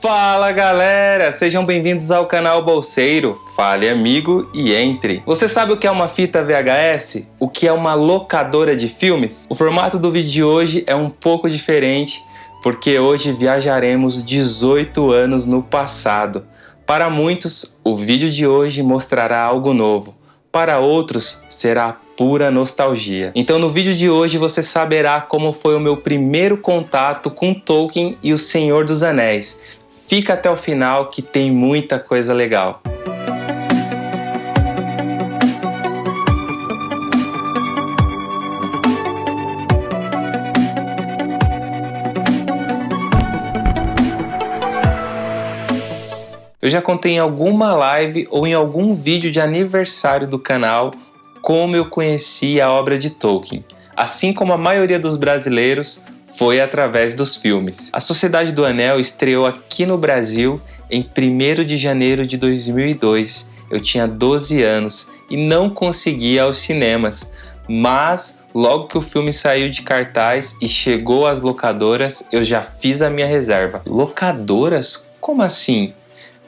Fala galera, sejam bem-vindos ao canal Bolseiro. Fale amigo e entre. Você sabe o que é uma fita VHS? O que é uma locadora de filmes? O formato do vídeo de hoje é um pouco diferente, porque hoje viajaremos 18 anos no passado. Para muitos, o vídeo de hoje mostrará algo novo. Para outros, será pura nostalgia. Então no vídeo de hoje você saberá como foi o meu primeiro contato com Tolkien e o Senhor dos Anéis Fica até o final que tem muita coisa legal. Eu já contei em alguma live ou em algum vídeo de aniversário do canal como eu conheci a obra de Tolkien. Assim como a maioria dos brasileiros, foi através dos filmes. A Sociedade do Anel estreou aqui no Brasil em 1 de janeiro de 2002. Eu tinha 12 anos e não conseguia aos cinemas, mas logo que o filme saiu de cartaz e chegou às locadoras, eu já fiz a minha reserva. Locadoras? Como assim?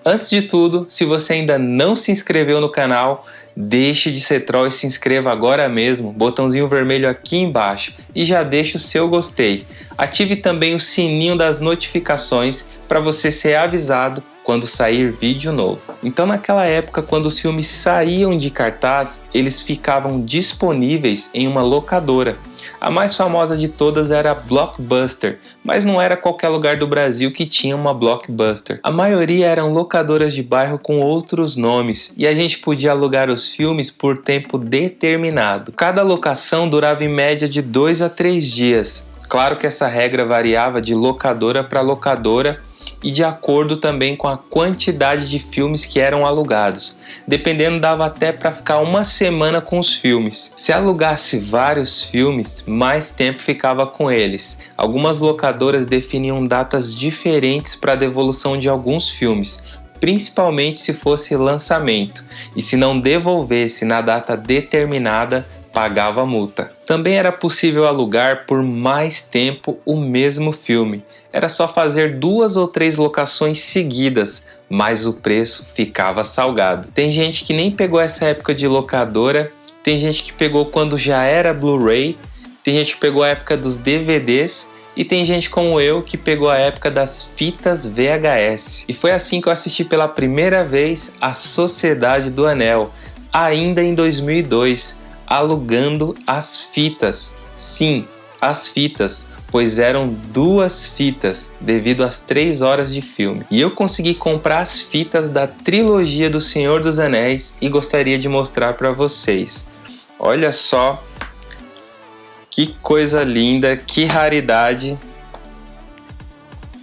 Antes de tudo, se você ainda não se inscreveu no canal, deixe de ser troll e se inscreva agora mesmo, botãozinho vermelho aqui embaixo e já deixe o seu gostei. Ative também o sininho das notificações para você ser avisado quando sair vídeo novo. Então naquela época, quando os filmes saíam de cartaz, eles ficavam disponíveis em uma locadora. A mais famosa de todas era a Blockbuster, mas não era qualquer lugar do Brasil que tinha uma Blockbuster. A maioria eram locadoras de bairro com outros nomes e a gente podia alugar os filmes por tempo determinado. Cada locação durava em média de 2 a 3 dias. Claro que essa regra variava de locadora para locadora e de acordo também com a quantidade de filmes que eram alugados. Dependendo, dava até para ficar uma semana com os filmes. Se alugasse vários filmes, mais tempo ficava com eles. Algumas locadoras definiam datas diferentes para a devolução de alguns filmes, principalmente se fosse lançamento, e se não devolvesse na data determinada, pagava multa. Também era possível alugar por mais tempo o mesmo filme. Era só fazer duas ou três locações seguidas, mas o preço ficava salgado. Tem gente que nem pegou essa época de locadora, tem gente que pegou quando já era Blu-ray, tem gente que pegou a época dos DVDs e tem gente como eu que pegou a época das fitas VHS. E foi assim que eu assisti pela primeira vez a Sociedade do Anel, ainda em 2002, alugando as fitas. Sim, as fitas, pois eram duas fitas devido às três horas de filme. E eu consegui comprar as fitas da trilogia do Senhor dos Anéis e gostaria de mostrar para vocês. Olha só que coisa linda, que raridade.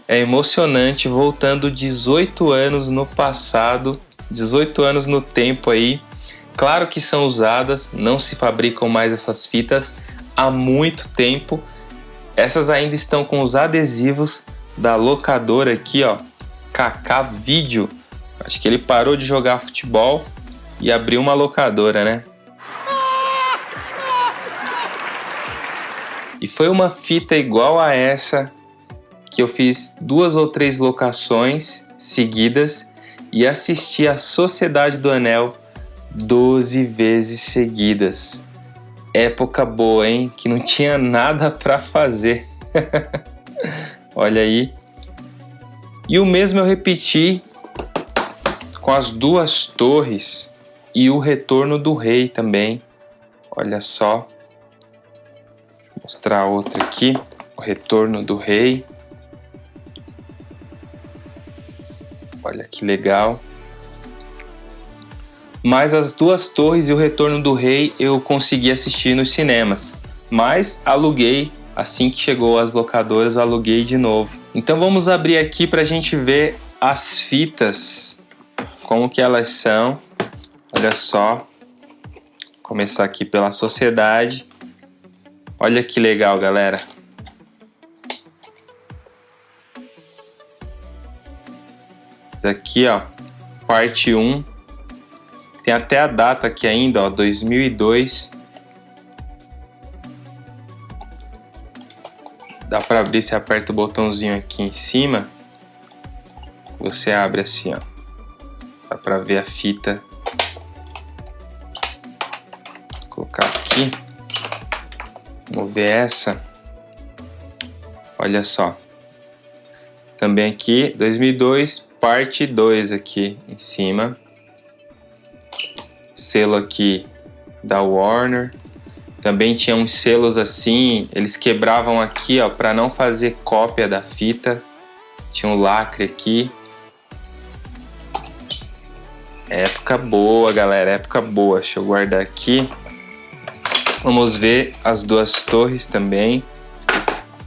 É emocionante voltando 18 anos no passado, 18 anos no tempo aí Claro que são usadas, não se fabricam mais essas fitas há muito tempo. Essas ainda estão com os adesivos da locadora aqui, ó, Kaká Vídeo. Acho que ele parou de jogar futebol e abriu uma locadora, né? E foi uma fita igual a essa que eu fiz duas ou três locações seguidas e assisti a Sociedade do Anel 12 vezes seguidas. Época boa, hein? Que não tinha nada para fazer. Olha aí. E o mesmo eu repeti com as duas torres e o retorno do rei também. Olha só. Vou mostrar outra aqui. O retorno do rei. Olha que legal. Mas as duas torres e o retorno do rei eu consegui assistir nos cinemas. Mas aluguei, assim que chegou às locadoras, aluguei de novo. Então vamos abrir aqui para a gente ver as fitas, como que elas são. Olha só, começar aqui pela sociedade. Olha que legal, galera. Aqui, ó, parte 1 tem até a data aqui ainda, ó, 2002. Dá para abrir se aperta o botãozinho aqui em cima. Você abre assim, ó. Dá pra ver a fita. Vou colocar aqui. Vamos ver essa. Olha só. Também aqui, 2002, parte 2 aqui em cima. Selo aqui da Warner. Também tinha uns selos assim, eles quebravam aqui, ó, para não fazer cópia da fita. Tinha um lacre aqui. Época boa, galera, época boa. Deixa eu guardar aqui. Vamos ver as duas torres também.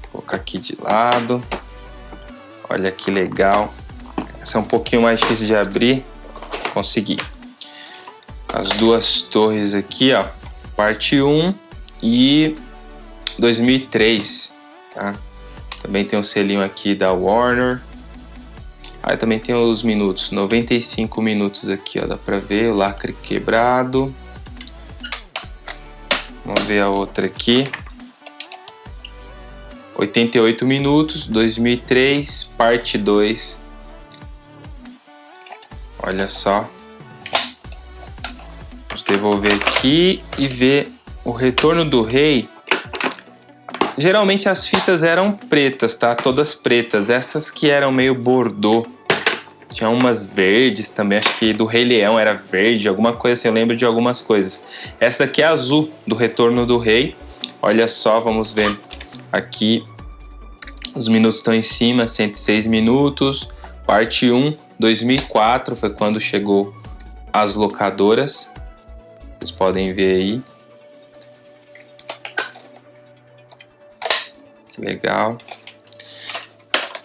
Vou colocar aqui de lado. Olha que legal. Essa é um pouquinho mais difícil de abrir. Consegui. As duas torres aqui, ó. Parte 1 e 2003, tá? Também tem um selinho aqui da Warner. Aí também tem os minutos, 95 minutos aqui, ó, dá pra ver o lacre quebrado. Vamos ver a outra aqui. 88 minutos, 2003, parte 2. Olha só. Devolver aqui e ver o Retorno do Rei. Geralmente as fitas eram pretas, tá? Todas pretas. Essas que eram meio bordô. Tinha umas verdes também, acho que do Rei Leão era verde, alguma coisa assim, eu lembro de algumas coisas. Essa aqui é azul, do Retorno do Rei. Olha só, vamos ver aqui. Os minutos estão em cima, 106 minutos. Parte 1, 2004, foi quando chegou as locadoras. Vocês podem ver aí. Que legal.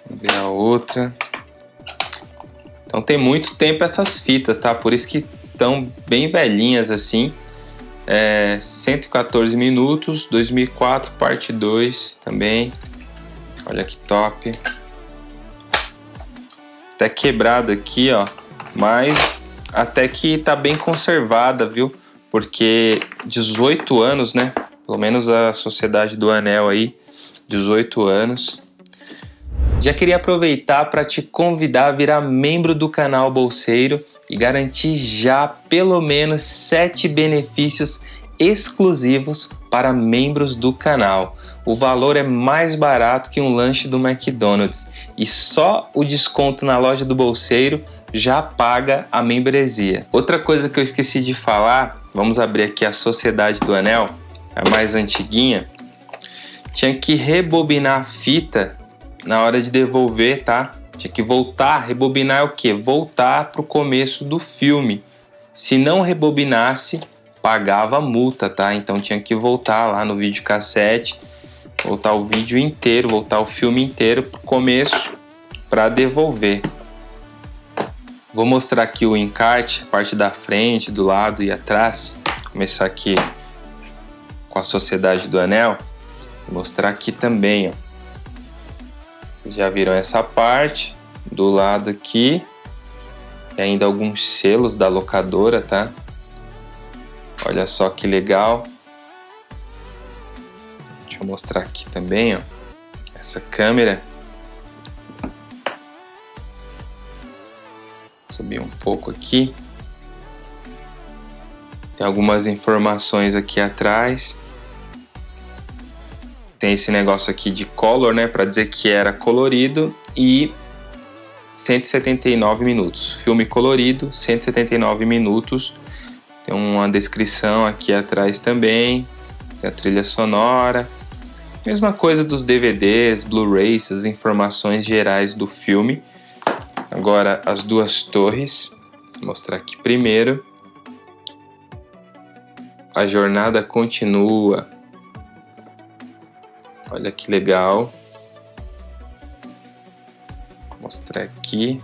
Vamos ver a outra. Então tem muito tempo essas fitas, tá? Por isso que estão bem velhinhas assim. É, 114 minutos, 2004, parte 2 também. Olha que top. Até quebrado aqui, ó. Mas até que tá bem conservada, viu? Porque 18 anos, né? Pelo menos a Sociedade do Anel aí 18 anos. Já queria aproveitar para te convidar a virar membro do canal Bolseiro e garantir já pelo menos 7 benefícios exclusivos para membros do canal. O valor é mais barato que um lanche do McDonald's e só o desconto na loja do Bolseiro já paga a membresia. Outra coisa que eu esqueci de falar, vamos abrir aqui a Sociedade do Anel, a mais antiguinha tinha que rebobinar a fita na hora de devolver, tá? Tinha que voltar, rebobinar é o que? Voltar para o começo do filme. Se não rebobinasse, pagava multa, tá? Então tinha que voltar lá no videocassete, voltar o vídeo inteiro, voltar o filme inteiro para o começo para devolver. Vou mostrar aqui o encarte, a parte da frente, do lado e atrás. Vou começar aqui com a Sociedade do Anel. Vou mostrar aqui também, ó. Vocês já viram essa parte do lado aqui. E ainda alguns selos da locadora, tá? Olha só que legal. Deixa eu mostrar aqui também, ó. Essa câmera. Subir um pouco aqui. Tem algumas informações aqui atrás tem esse negócio aqui de color, né, para dizer que era colorido e 179 minutos. Filme colorido, 179 minutos. Tem uma descrição aqui atrás também, tem a trilha sonora. Mesma coisa dos DVDs, Blu-rays, as informações gerais do filme. Agora as duas torres, vou mostrar aqui primeiro. A jornada continua. Olha que legal. Vou mostrar aqui.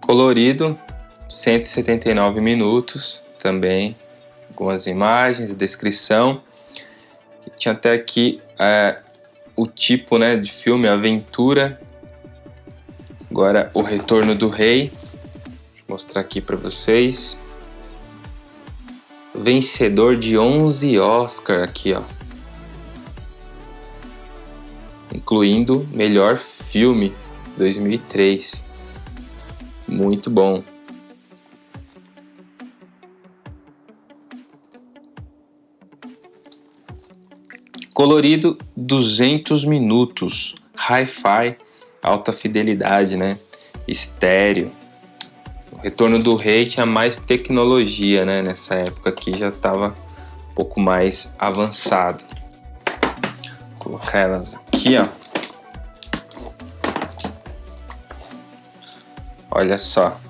Colorido, 179 minutos também. Algumas imagens, descrição tinha até aqui é, o tipo né, de filme, aventura. Agora o retorno do rei. Vou mostrar aqui para vocês. Vencedor de 11 Oscar aqui, ó. Incluindo melhor filme 2003. Muito bom. Colorido 200 minutos, hi-fi, alta fidelidade, né? Estéreo. O Retorno do Rei tinha mais tecnologia, né? Nessa época aqui já estava um pouco mais avançado. Vou colocar elas aqui, ó. Olha só.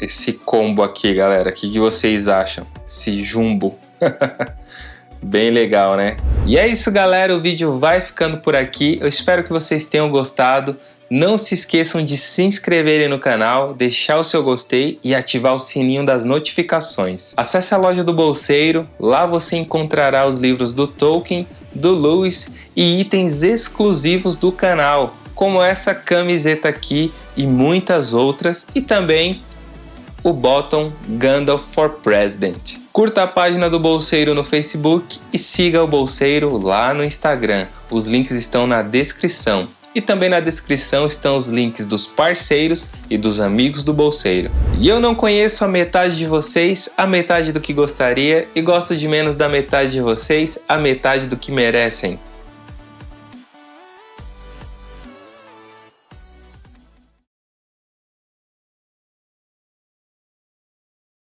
Esse combo aqui, galera. O que, que vocês acham? Esse jumbo. Bem legal, né? E é isso, galera. O vídeo vai ficando por aqui. Eu espero que vocês tenham gostado. Não se esqueçam de se inscreverem no canal, deixar o seu gostei e ativar o sininho das notificações. Acesse a loja do Bolseiro, lá você encontrará os livros do Tolkien, do Lewis e itens exclusivos do canal, como essa camiseta aqui e muitas outras, e também o bottom Gandalf for President. Curta a página do Bolseiro no Facebook e siga o Bolseiro lá no Instagram. Os links estão na descrição. E também na descrição estão os links dos parceiros e dos amigos do Bolseiro. E eu não conheço a metade de vocês, a metade do que gostaria, e gosto de menos da metade de vocês, a metade do que merecem.